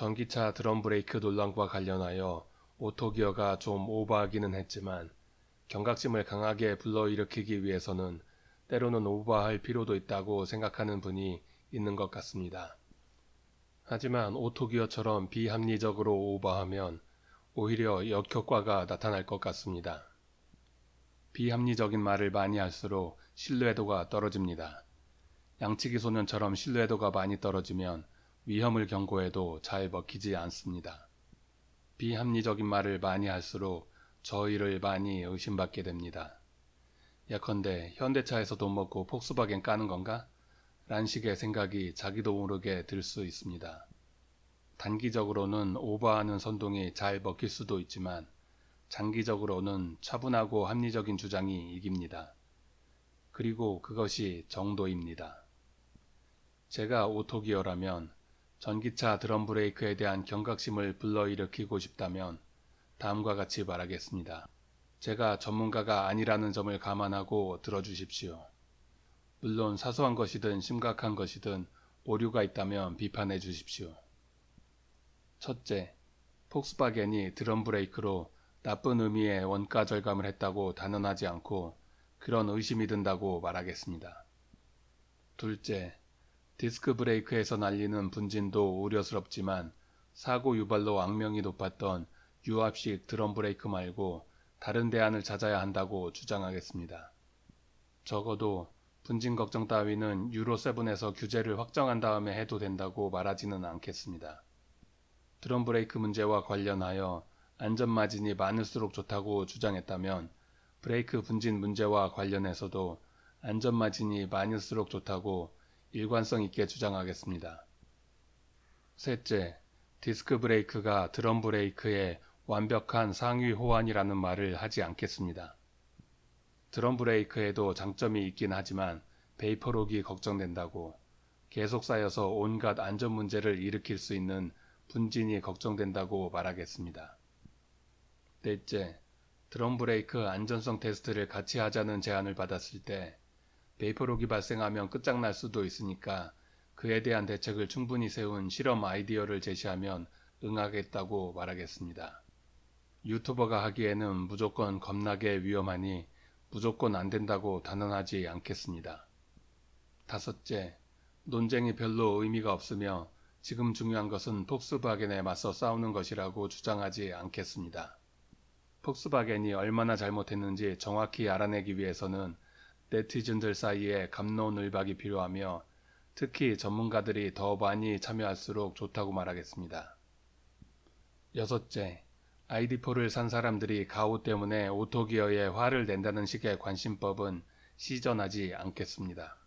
전기차 드럼 브레이크 논란과 관련하여 오토기어가 좀 오버하기는 했지만 경각심을 강하게 불러일으키기 위해서는 때로는 오버할 필요도 있다고 생각하는 분이 있는 것 같습니다. 하지만 오토기어처럼 비합리적으로 오버하면 오히려 역효과가 나타날 것 같습니다. 비합리적인 말을 많이 할수록 신뢰도가 떨어집니다. 양치기 소년처럼 신뢰도가 많이 떨어지면 위험을 경고해도 잘 먹히지 않습니다. 비합리적인 말을 많이 할수록 저희를 많이 의심받게 됩니다. 예컨대 현대차에서 돈 먹고 폭스바겐 까는 건가? 란 식의 생각이 자기도 모르게 들 수 있습니다. 단기적으로는 오버하는 선동이 잘 먹힐 수도 있지만 장기적으로는 차분하고 합리적인 주장이 이깁니다. 그리고 그것이 정도입니다. 제가 오토기어라면 전기차 드럼 브레이크에 대한 경각심을 불러일으키고 싶다면 다음과 같이 말하겠습니다. 제가 전문가가 아니라는 점을 감안하고 들어주십시오. 물론 사소한 것이든 심각한 것이든 오류가 있다면 비판해 주십시오. 첫째, 폭스바겐이 드럼 브레이크로 나쁜 의미의 원가 절감을 했다고 단언하지 않고 그런 의심이 든다고 말하겠습니다. 둘째, 디스크 브레이크에서 날리는 분진도 우려스럽지만 사고 유발로 악명이 높았던 유압식 드럼 브레이크 말고 다른 대안을 찾아야 한다고 주장하겠습니다. 적어도 분진 걱정 따위는 유로7에서 규제를 확정한 다음에 해도 된다고 말하지는 않겠습니다. 드럼 브레이크 문제와 관련하여 안전 마진이 많을수록 좋다고 주장했다면 브레이크 분진 문제와 관련해서도 안전 마진이 많을수록 좋다고 일관성 있게 주장하겠습니다. 셋째, 디스크 브레이크가 드럼 브레이크의 완벽한 상위 호환이라는 말을 하지 않겠습니다. 드럼 브레이크에도 장점이 있긴 하지만 베이퍼록이 걱정된다고 계속 쌓여서 온갖 안전 문제를 일으킬 수 있는 분진이 걱정된다고 말하겠습니다. 넷째, 드럼 브레이크 안전성 테스트를 같이 하자는 제안을 받았을 때 베이퍼록이 발생하면 끝장날 수도 있으니까 그에 대한 대책을 충분히 세운 실험 아이디어를 제시하면 응하겠다고 말하겠습니다. 유튜버가 하기에는 무조건 겁나게 위험하니 무조건 안 된다고 단언하지 않겠습니다. 다섯째, 논쟁이 별로 의미가 없으며 지금 중요한 것은 폭스바겐에 맞서 싸우는 것이라고 주장하지 않겠습니다. 폭스바겐이 얼마나 잘못했는지 정확히 알아내기 위해서는 네티즌들 사이에 감론을박이 필요하며 특히 전문가들이 더 많이 참여할수록 좋다고 말하겠습니다. 여섯째, 아이디포를 산 사람들이 가오 때문에 오토기어에 화를 낸다는 식의 관심법은 시전하지 않겠습니다.